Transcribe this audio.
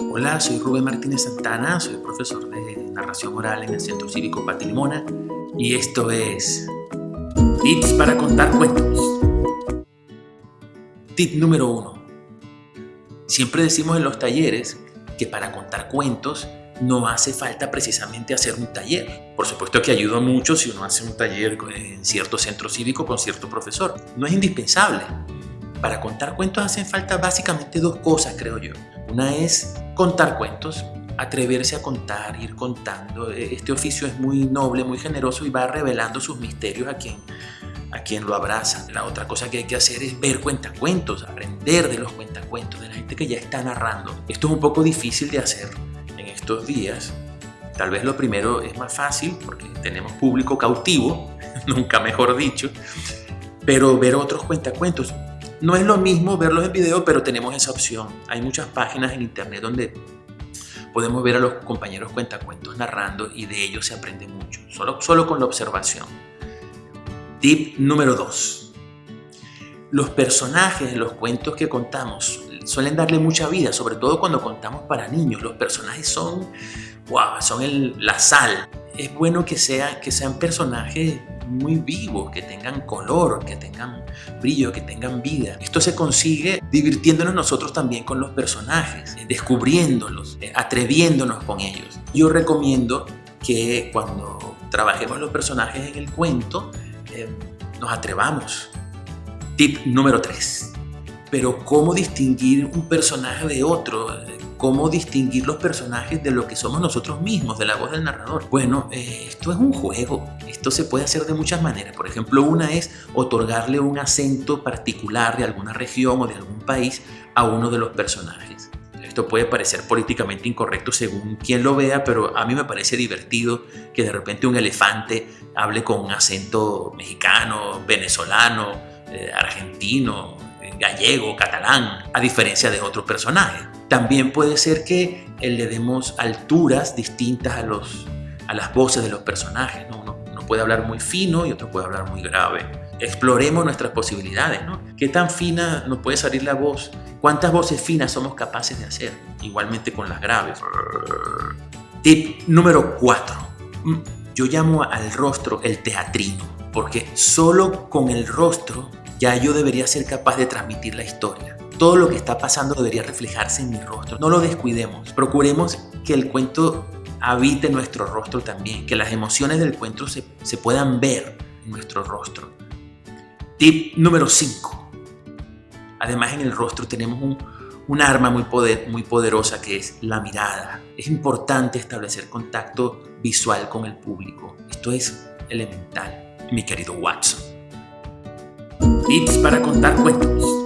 Hola, soy Rubén Martínez Santana, soy profesor de narración oral en el Centro Cívico Patilimona y esto es Tips para contar cuentos. Tip número uno. Siempre decimos en los talleres que para contar cuentos no hace falta precisamente hacer un taller. Por supuesto que ayuda mucho si uno hace un taller en cierto centro cívico con cierto profesor. No es indispensable. Para contar cuentos hacen falta básicamente dos cosas, creo yo. Una es contar cuentos, atreverse a contar, ir contando. E, este oficio es muy noble, muy generoso y va revelando sus misterios a quien, a quien lo abraza. La otra cosa que hay que hacer es ver cuentacuentos, aprender de los cuentacuentos, de la gente que ya está narrando. Esto es un poco difícil de hacer en estos días. Tal vez lo primero es más fácil porque tenemos público cautivo, nunca mejor dicho, pero ver otros cuentacuentos. No es lo mismo verlos en video, pero tenemos esa opción. Hay muchas páginas en internet donde podemos ver a los compañeros cuentacuentos narrando y de ellos se aprende mucho, solo, solo con la observación. Tip número 2. Los personajes de los cuentos que contamos suelen darle mucha vida, sobre todo cuando contamos para niños. Los personajes son, wow, son el, la sal. Es bueno que, sea, que sean personajes muy vivos, que tengan color, que tengan brillo, que tengan vida. Esto se consigue divirtiéndonos nosotros también con los personajes, eh, descubriéndolos, eh, atreviéndonos con ellos. Yo recomiendo que cuando trabajemos los personajes en el cuento, eh, nos atrevamos. Tip número 3. Pero ¿cómo distinguir un personaje de otro? Cómo distinguir los personajes de lo que somos nosotros mismos, de la voz del narrador. Bueno, eh, esto es un juego, esto se puede hacer de muchas maneras. Por ejemplo, una es otorgarle un acento particular de alguna región o de algún país a uno de los personajes. Esto puede parecer políticamente incorrecto según quien lo vea, pero a mí me parece divertido que de repente un elefante hable con un acento mexicano, venezolano, eh, argentino, gallego, catalán, a diferencia de otros personajes. También puede ser que le demos alturas distintas a, los, a las voces de los personajes. ¿no? Uno, puede hablar muy fino y otro puede hablar muy grave. Exploremos nuestras posibilidades. ¿no? ¿Qué tan fina nos puede salir la voz? ¿Cuántas voces finas somos capaces de hacer? Igualmente con las graves. Tip número 4. Mm, yo llamo al rostro el teatrino, porque solo con el rostro ya yo debería ser capaz de transmitir la historia. Todo lo que está pasando debería reflejarse en mi rostro. No lo descuidemos. Procuremos que el cuento habite nuestro rostro también, que las emociones del cuento se, puedan ver en nuestro rostro. Tip número 5. Además en el rostro tenemos un, un arma muy, poder, muy poderosa que es la mirada. Es importante establecer contacto visual con el público. Esto es elemental, mi querido Watson. Tips para contar cuentos.